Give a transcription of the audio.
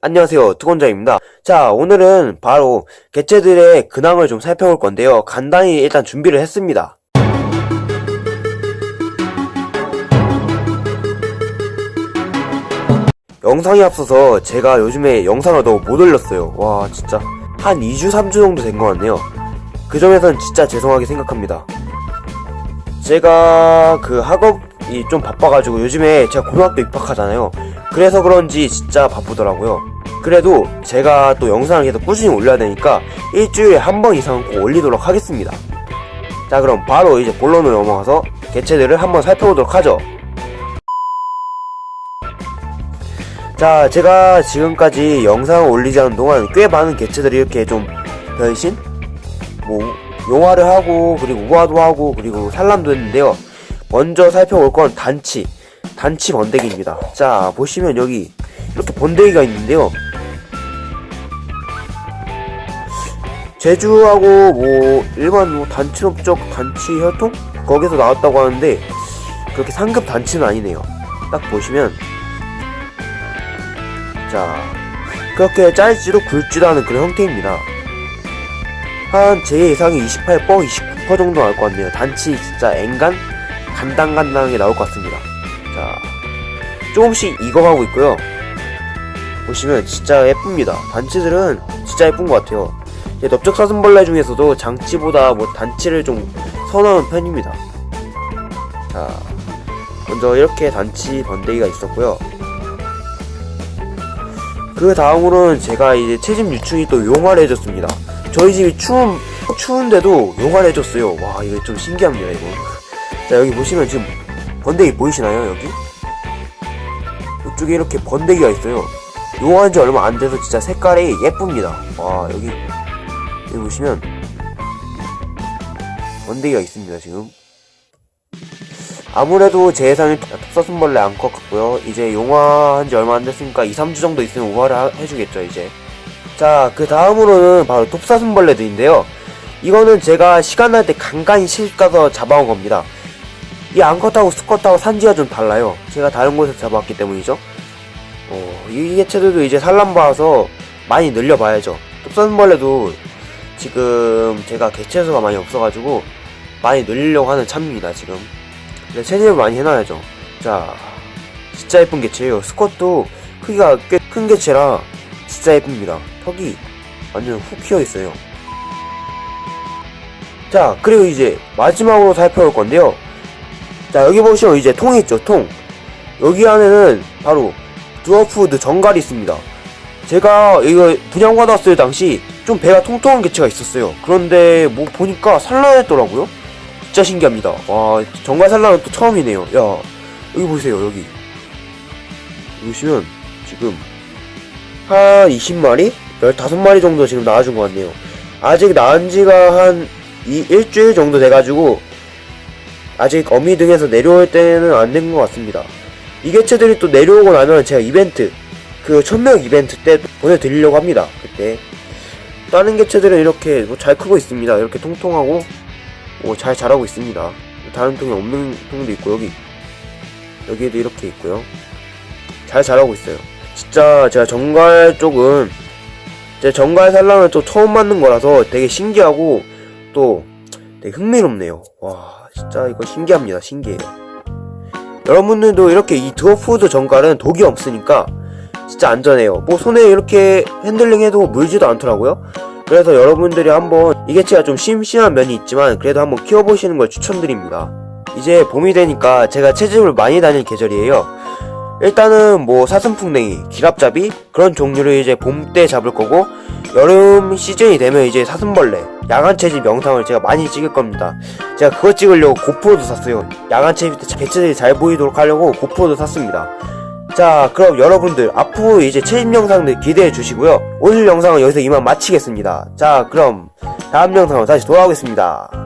안녕하세요 두건자입니다. 자 오늘은 바로 개체들의 근황을 좀 살펴볼 건데요. 간단히 일단 준비를 했습니다. 영상이 앞서서 제가 요즘에 영상을 너무 못 올렸어요. 와 진짜. 한 2주 3주 정도 된 것 같네요. 그 점에선 진짜 죄송하게 생각합니다. 제가 그 학업이 좀 바빠가지고 요즘에 제가 고등학교 입학하잖아요 그래서 그런지 진짜 바쁘더라고요. 그래도 제가 또 영상을 계속 꾸준히 올려야 되니까 일주일에 한 번 이상은 꼭 올리도록 하겠습니다. 자 그럼 바로 이제 본론으로 넘어가서 개체들을 한번 살펴보도록 하죠. 자 제가 지금까지 영상을 올리지 않은 동안 꽤 많은 개체들이 이렇게 좀 변신? 뭐 용화를 하고 그리고 우화도 하고 그리고 산란도 했는데요. 먼저 살펴볼 건 단치 단치 번데기입니다. 자 보시면 여기 이렇게 번데기가 있는데요. 제주하고 뭐 일반 뭐 단체업적 단치 혈통? 거기서 나왔다고 하는데 그렇게 상급 단치는 아니네요. 딱 보시면. 자 그렇게 짧지도 굵지도 않은 그런 형태입니다. 한 제 예상이 28%, 29% 정도 나올 것 같네요. 단치 진짜 앵간 간당간당하게 나올 것 같습니다 자 조금씩 익어가고 있고요. 보시면 진짜 예쁩니다. 단치들은 진짜 예쁜 것 같아요. 넓적사슴벌레 중에서도 장치보다 뭐 단치를 좀 선호하는 편입니다. 자 먼저 이렇게 단치 번데기가 있었고요. 그 다음으로는 제가 이제 채집 유충이 또 용화를 해줬습니다. 저희 집이 추운 추운데도 용화를 해줬어요. 와 이거 좀 신기합니다 이거. 자 여기 보시면 지금 번데기 보이시나요 여기? 이쪽에 이렇게 번데기가 있어요. 용화한 지 얼마 안 돼서 진짜 색깔이 예쁩니다. 와 여기 여기 보시면 번데기가 있습니다 지금. 아무래도 제 예상이 톱사슴벌레 암컷 같고요. 이제 용화한 지 얼마 안 됐으니까 2, 3주 정도 있으면 우화를 하- 해주겠죠 이제. 자 그 다음으로는 바로 톱사슴벌레들인데요. 이거는 제가 시간 날 때 간간히 시집 가서 잡아온 겁니다 이 암컷하고 수컷하고 산지가 좀 달라요. 제가 다른 곳에서 잡아왔기 때문이죠. 어, 이 개체들도 이제 산란 봐서 많이 늘려봐야죠. 톱사슴벌레도 지금 제가 개체 수가 많이 없어가지고 많이 늘리려고 하는 참입니다 지금. 근데 세제를 많이 해놔야죠. 자 진짜 예쁜 개체예요. 스컷도 크기가 꽤 큰 개체라 진짜 예쁩니다. 턱이 완전 훅 휘어있어요. 자 그리고 이제 마지막으로 살펴볼 건데요 자 여기 보시면 이제 통이 있죠 통. 여기 안에는 바로 드워프드 정갈이 있습니다. 제가 이거 분양받았을 당시 좀 배가 통통한 개체가 있었어요. 그런데 뭐 보니까 산란했더라고요. 진짜 신기합니다. 와 정갈 산란은 또 처음이네요. 야 여기 보세요 여기. 보시면 지금 한 20마리? 15마리 정도 지금 나와준 것 같네요. 아직 나은 지가 한 이, 일주일 정도 돼가지고 아직 어미 등에서 내려올 때는 안 된 것 같습니다. 이 개체들이 또 내려오고 나면 제가 이벤트 그 천명 이벤트 때 보내드리려고 합니다. 그때. 다른 개체들은 이렇게 뭐 잘 크고 있습니다. 이렇게 통통하고 뭐 잘 자라고 있습니다. 다른 통에 없는 통도 있고 여기. 여기에도 이렇게 있고요. 잘 자라고 있어요. 진짜 제가 정갈 쪽은 제 정갈 산란을 또 처음 맞는 거라서 되게 신기하고 또 되게 흥미롭네요. 와 진짜 이거 신기합니다 신기해요. 여러분들도 이렇게 이 드워프드 정갈은 독이 없으니까 진짜 안전해요. 뭐 손에 이렇게 핸들링 해도 물지도 않더라고요. 그래서 여러분들이 한번 이 개체가 좀 심심한 면이 있지만 그래도 한번 키워보시는 걸 추천드립니다. 이제 봄이 되니까 제가 채집을 많이 다닐 계절이에요. 일단은 뭐 사슴풍뎅이, 길앞잡이 그런 종류를 이제 봄 때 잡을 거고 여름 시즌이 되면 이제 사슴벌레, 야간 채집 영상을 제가 많이 찍을 겁니다. 제가 그거 찍으려고 고프로도 샀어요. 야간 채집 때 개체들이 잘 보이도록 하려고 고프로도 샀습니다. 자 그럼 여러분들 앞으로 이제 채집 영상들 기대해 주시고요. 오늘 영상은 여기서 이만 마치겠습니다. 자 그럼 다음 영상으로 다시 돌아오겠습니다.